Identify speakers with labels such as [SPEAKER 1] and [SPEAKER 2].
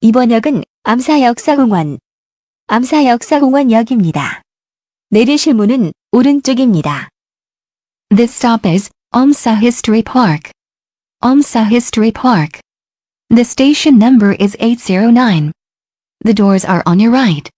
[SPEAKER 1] 이번 역은 암사역사공원, 암사역사공원역입니다. 내리실 문은 오른쪽입니다.
[SPEAKER 2] This stop is Amsa History Park. Amsa History Park. The station number is 809. The doors are on your right.